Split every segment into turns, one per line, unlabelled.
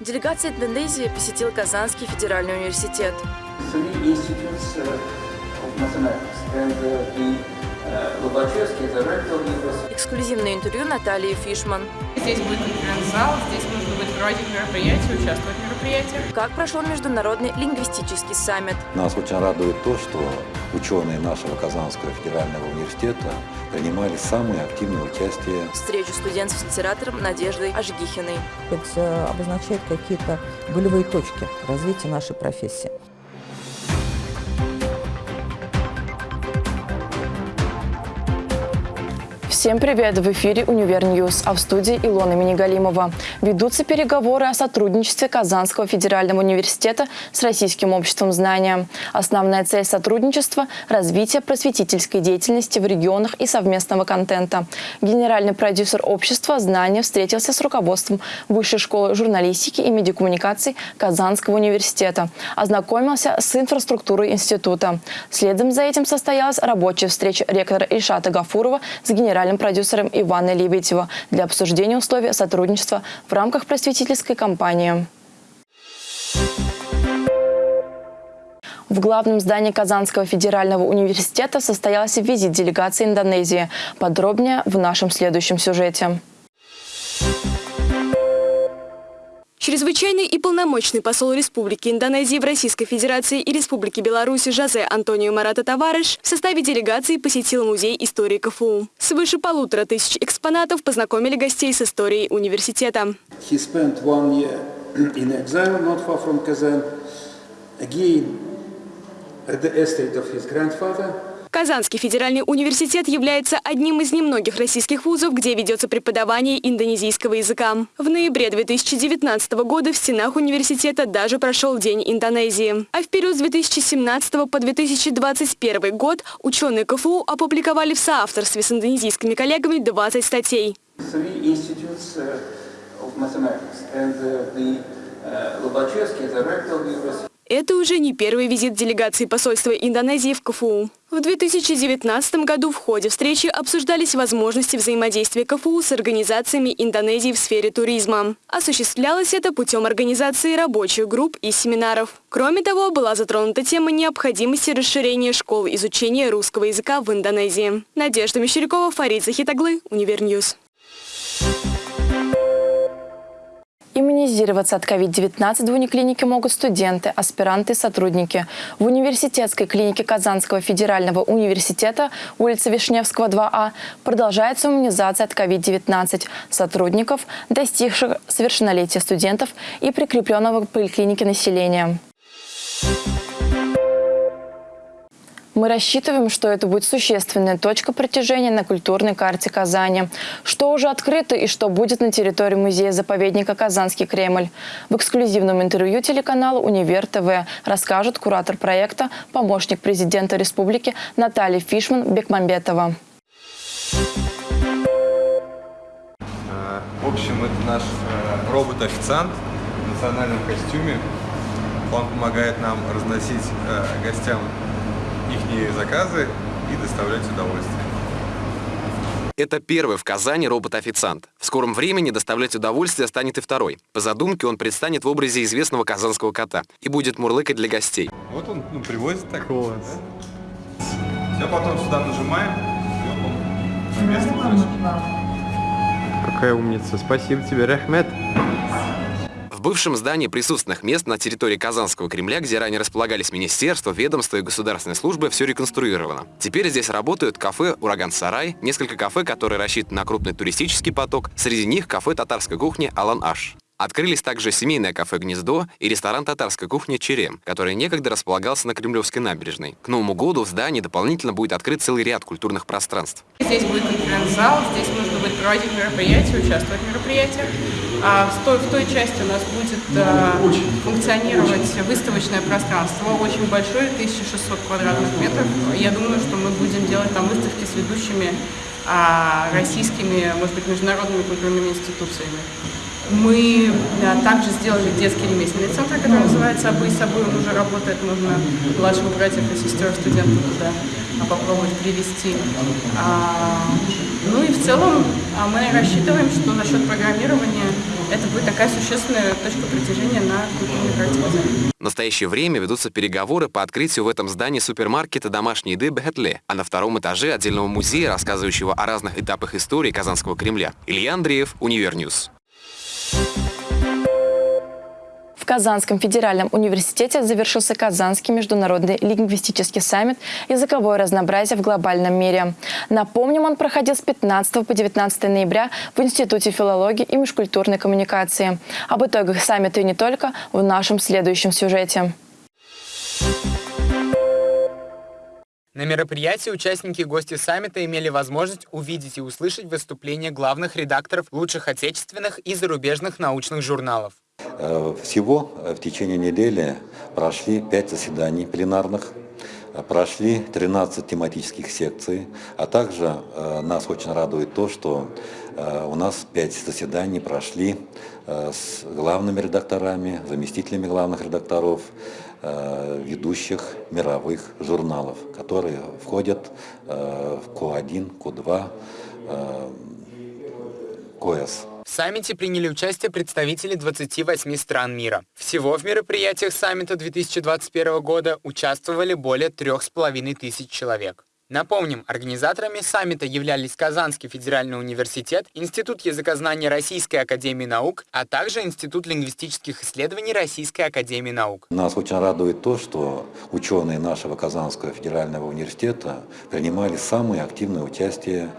Делегация Индонезии посетила Казанский федеральный университет.
uh, uh, uh.
Эксклюзивное интервью Натальи Фишман.
Здесь будет конференц-зал, здесь нужно будет проводить мероприятия, участвовать в мероприятиях.
Как прошел международный лингвистический саммит?
Нас очень радует то, что ученые нашего Казанского федерального университета принимали самое активное участие
Встречу студентов с литератором Надеждой Ажгихиной.
Это обозначает какие-то болевые точки развития нашей профессии.
Всем привет! В эфире «Универ News», а в студии Илона Минигалимова. Ведутся переговоры о сотрудничестве Казанского федерального университета с Российским обществом знания. Основная цель сотрудничества – развитие просветительской деятельности в регионах и совместного контента. Генеральный продюсер общества «Знания» встретился с руководством Высшей школы журналистики и медиакоммуникаций Казанского университета. Ознакомился с инфраструктурой института. Следом за этим состоялась рабочая встреча ректора Ильшата Гафурова с генеральным продюсером Ивана Лебедева для обсуждения условий сотрудничества в рамках просветительской кампании. В главном здании Казанского федерального университета состоялся визит делегации Индонезии. Подробнее в нашем следующем сюжете.
Чрезвычайный и полномочный посол Республики Индонезии в Российской Федерации и Республике Беларусь Жозе Антонио Марата Таварыш в составе делегации посетил Музей истории КФУ. Свыше полутора тысяч экспонатов познакомили гостей с историей университета.
Again, at the estate of his grandfather.
Казанский федеральный университет является одним из немногих российских вузов, где ведется преподавание индонезийского языка. В ноябре 2019 года в стенах университета даже прошел День Индонезии. А в период с 2017 по 2021 год ученые КФУ опубликовали в соавторстве с индонезийскими коллегами 20 статей.
Three uh, uh, uh, Lobachevsky is a university.
Это уже не первый визит делегации посольства Индонезии в КФУ. В 2019 году в ходе встречи обсуждались возможности взаимодействия КФУ с организациями Индонезии в сфере туризма. Осуществлялось это путем организации рабочих групп и семинаров. Кроме того, была затронута тема необходимости расширения школ изучения русского языка в Индонезии. Надежда Мещерякова, Фарид Захит оглы, Универ News.
Иммунизироваться от COVID-19 в униклинике могут студенты, аспиранты и сотрудники. В университетской клинике Казанского федерального университета, улица Вишневского, 2А, продолжается иммунизация от COVID-19 сотрудников, достигших совершеннолетия студентов и прикрепленного к поликлинике населения. Мы рассчитываем, что это будет существенная точка притяжения на культурной карте Казани. Что уже открыто и что будет на территории музея-заповедника «Казанский Кремль». В эксклюзивном интервью телеканалу «Универ ТВ» расскажет куратор проекта, помощник президента республики Наталья Фишман Бекмамбетова.
В общем, это наш э, робот-официант в национальном костюме. Он помогает нам разносить э, гостям их заказы и доставлять удовольствие.
Это первый в Казани робот-официант. В скором времени доставлять удовольствие станет и второй. По задумке он предстанет в образе известного казанского кота и будет мурлыкать для гостей.
Вот он ну, привозит так. Вот. Да? Все, потом сюда нажимаем, и он на место
Какая умница. Спасибо тебе, Рахмет.
В бывшем здании присутственных мест на территории Казанского Кремля, где ранее располагались министерства, ведомства и государственные службы, все реконструировано. Теперь здесь работают кафе «Ураган-Сарай», несколько кафе, которые рассчитаны на крупный туристический поток, среди них кафе татарской кухни «Алан-Аш». Открылись также семейное кафе «Гнездо» и ресторан татарской кухни «Черем», который некогда располагался на Кремлевской набережной. К Новому году в здании дополнительно будет открыт целый ряд культурных пространств.
Здесь будет конференц-зал, здесь нужно будет проводить мероприятия, участвовать в мероприятиях. А в той, в той части у нас будет э, функционировать выставочное пространство, очень большое, 1600 квадратных метров. Я думаю, что мы будем делать там выставки с ведущими э, российскими, может быть, международными культурными институциями. Мы да, также сделали детский ремесленный центр, который называется «Обы с собой». Он уже работает, можно младших братьев и сестер студентов туда попробовать привести. А, ну и в целом а мы рассчитываем, что за счет программирования это будет такая существенная точка притяжения на культурной карте Казани.
В настоящее время ведутся переговоры по открытию в этом здании супермаркета домашней еды Бахетле, а на втором этаже отдельного музея, рассказывающего о разных этапах истории Казанского Кремля. Илья Андреев, Универ News.
В Казанском федеральном университете завершился Казанский международный лингвистический саммит «Языковое разнообразие в глобальном мире». Напомним, он проходил с 15 по 19 ноября в Институте филологии и межкультурной коммуникации. Об итогах саммита и не только в нашем следующем сюжете.
На мероприятии участники и гости саммита имели возможность увидеть и услышать выступления главных редакторов лучших отечественных и зарубежных научных журналов.
Э, всего э, в течение недели прошли пять заседаний пленарных, э, прошли 13 тематических секций, а также нас очень радует то, что у нас пять заседаний прошли с главными редакторами, заместителями главных редакторов, ведущих мировых журналов, которые входят в Q1, Q2, КОЭС.
В саммите приняли участие представители 28 стран мира. Всего в мероприятиях саммита 2021 года участвовали более трех с половиной тысяч человек. Напомним, организаторами саммита являлись Казанский федеральный университет, Институт языкознания Российской академии наук, а также Институт лингвистических исследований Российской академии наук.
Нас очень радует то, что ученые нашего Казанского федерального университета принимали самое активное участие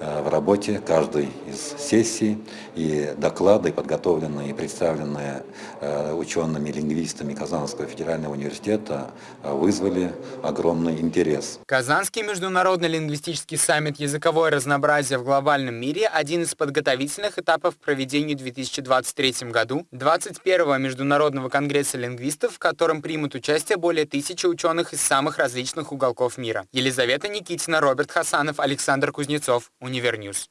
Э, в работе каждой из сессий и доклады, подготовленные и представленные э, учеными лингвистами Казанского федерального университета, э, вызвали огромный интерес.
Казанский международный лингвистический саммит «Языковое разнообразие в глобальном мире» – один из подготовительных этапов к проведению в 2023 году 21-го Международного конгресса лингвистов, в котором примут участие более тысячи ученых из самых различных уголков мира. Елизавета Никитина, Роберт Хасанов, Александр Кузнецов. Univer News.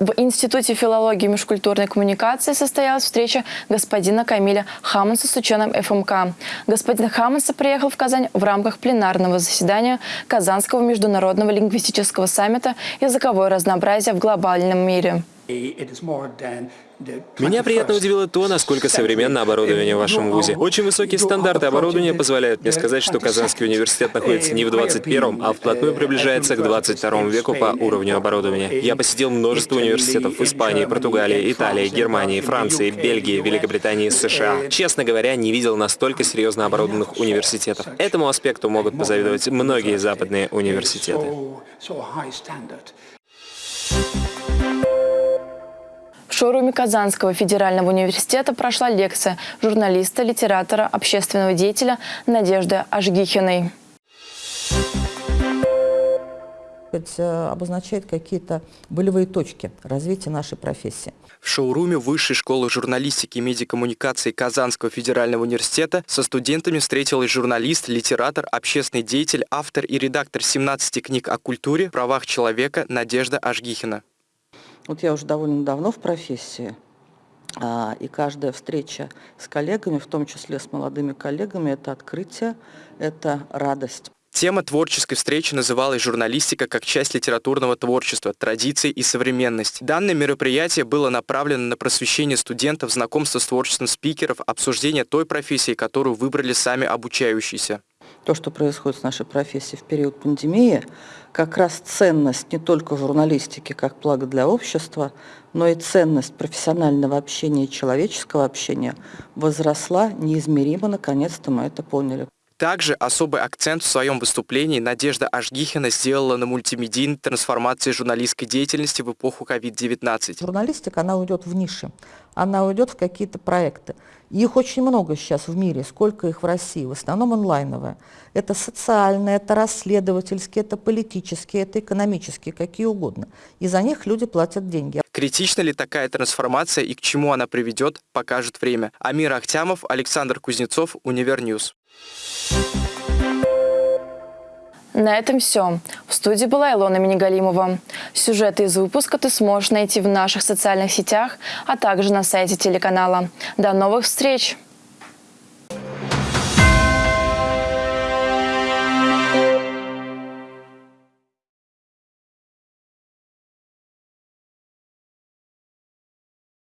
В Институте филологии и межкультурной коммуникации состоялась встреча господина Камиля Хаманса с ученым ФМК. Господин Хаманса приехал в Казань в рамках пленарного заседания Казанского международного лингвистического саммита «Языковое разнообразие в глобальном мире».
Меня приятно удивило то, насколько современно оборудование в вашем вузе. Очень высокие стандарты оборудования позволяют мне сказать, что Казанский университет находится не в 21 а вплотную приближается к 22 веку по уровню оборудования. Я посетил множество университетов в Испании, Португалии, Италии, Германии, Франции, Бельгии, Великобритании США. Честно говоря, не видел настолько серьезно оборудованных университетов. Этому аспекту могут позавидовать многие западные университеты.
Шоуруме Казанского федерального университета прошла лекция журналиста, литератора, общественного деятеля Надежды Ажгихиной.
Э, обозначает какие-то болевые точки развития нашей профессии.
В шоуруме Высшей школы журналистики и медиакоммуникации Казанского федерального университета со студентами встретилась журналист, литератор, общественный деятель, автор и редактор 17 книг о культуре, правах человека Надежда Ажгихина.
Вот я уже довольно давно в профессии, а, и каждая встреча с коллегами, в том числе с молодыми коллегами, это открытие, это радость.
Тема творческой встречи называлась «Журналистика как часть литературного творчества, традиций и современность». Данное мероприятие было направлено на просвещение студентов, знакомство с творчеством спикеров, обсуждение той профессии, которую выбрали сами обучающиеся
то, что происходит с нашей профессией в период пандемии, как раз ценность не только журналистики как благо для общества, но и ценность профессионального общения и человеческого общения возросла неизмеримо, наконец-то мы это поняли.
Также особый акцент в своем выступлении Надежда Ашгихина сделала на мультимедийной трансформации журналистской деятельности в эпоху COVID-19.
Журналистика, она уйдет в ниши, она уйдет в какие-то проекты. Их очень много сейчас в мире, сколько их в России, в основном онлайновые. Это социальные, это расследовательские, это политические, это экономические, какие угодно. И за них люди платят деньги.
Критична ли такая трансформация и к чему она приведет, покажет время. Амир Ахтямов, Александр Кузнецов, Univer News.
На этом все. В студии была Илона Минигалимова. Сюжеты из выпуска ты сможешь найти в наших социальных сетях, а также на сайте телеканала. До новых встреч!